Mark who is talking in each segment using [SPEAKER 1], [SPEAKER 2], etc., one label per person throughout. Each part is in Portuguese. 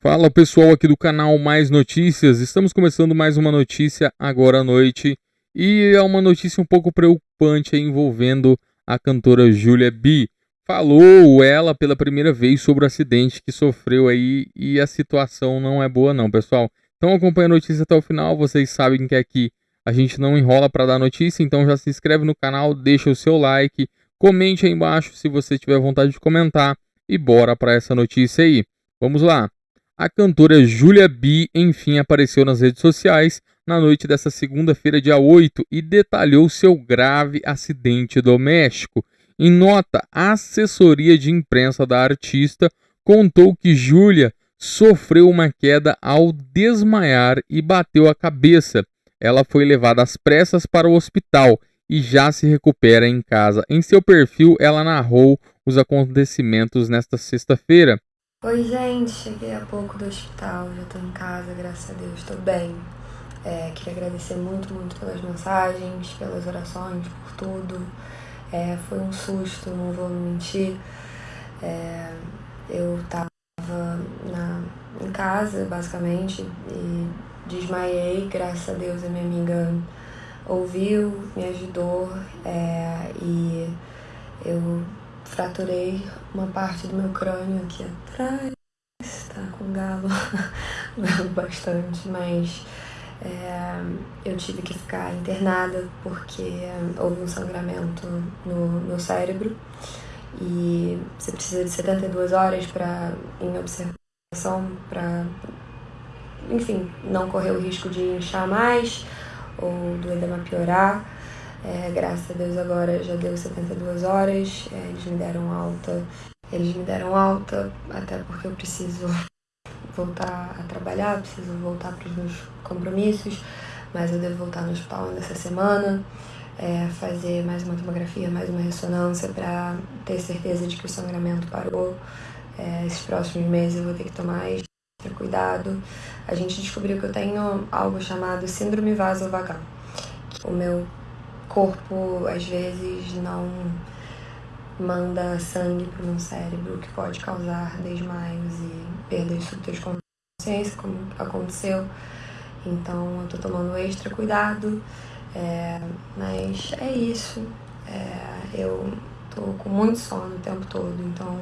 [SPEAKER 1] Fala pessoal aqui do canal Mais Notícias, estamos começando mais uma notícia agora à noite e é uma notícia um pouco preocupante envolvendo a cantora Julia B. Falou ela pela primeira vez sobre o acidente que sofreu aí e a situação não é boa não pessoal. Então acompanha a notícia até o final, vocês sabem que aqui a gente não enrola para dar notícia, então já se inscreve no canal, deixa o seu like, comente aí embaixo se você tiver vontade de comentar e bora para essa notícia aí. Vamos lá. A cantora Julia B, enfim, apareceu nas redes sociais na noite desta segunda-feira, dia 8, e detalhou seu grave acidente doméstico. Em nota, a assessoria de imprensa da artista contou que Julia sofreu uma queda ao desmaiar e bateu a cabeça. Ela foi levada às pressas para o hospital e já se recupera em casa. Em seu perfil, ela narrou os acontecimentos nesta sexta-feira.
[SPEAKER 2] Oi, gente, cheguei há pouco do hospital, já tô em casa, graças a Deus, tô bem. É, queria agradecer muito, muito pelas mensagens, pelas orações, por tudo. É, foi um susto, não vou mentir. É, eu tava na, em casa, basicamente, e desmaiei, graças a Deus a minha amiga ouviu, me ajudou é, e eu fraturei uma parte do meu crânio aqui atrás. Tá com galo, bastante, mas é, eu tive que ficar internada porque houve um sangramento no, no cérebro e você precisa de 72 horas para em observação para enfim, não correr o risco de inchar mais ou do edema piorar. É, graças a Deus agora já deu 72 horas, é, eles me deram alta. Eles me deram alta até porque eu preciso voltar a trabalhar, preciso voltar para os meus compromissos, mas eu devo voltar no hospital nessa semana, é, fazer mais uma tomografia, mais uma ressonância para ter certeza de que o sangramento parou. É, esses próximos meses eu vou ter que tomar extra cuidado. A gente descobriu que eu tenho algo chamado síndrome vasovagal. O meu corpo às vezes não manda sangue para o meu cérebro, que pode causar desmaios e perdas súbitas de consciência, como aconteceu. Então eu tô tomando extra cuidado, é, mas é isso. É, eu tô com muito sono o tempo todo, então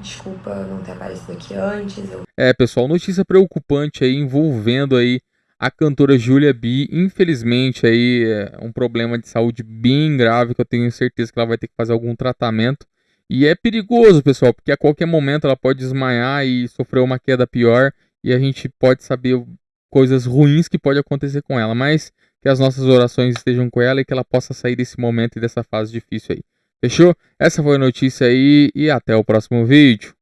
[SPEAKER 2] desculpa não ter aparecido aqui antes. Eu...
[SPEAKER 1] É, pessoal, notícia preocupante aí envolvendo aí a cantora Julia B, infelizmente, aí é um problema de saúde bem grave que eu tenho certeza que ela vai ter que fazer algum tratamento. E é perigoso, pessoal, porque a qualquer momento ela pode desmaiar e sofrer uma queda pior e a gente pode saber coisas ruins que pode acontecer com ela, mas que as nossas orações estejam com ela e que ela possa sair desse momento e dessa fase difícil aí. Fechou? Essa foi a notícia aí e até o próximo vídeo.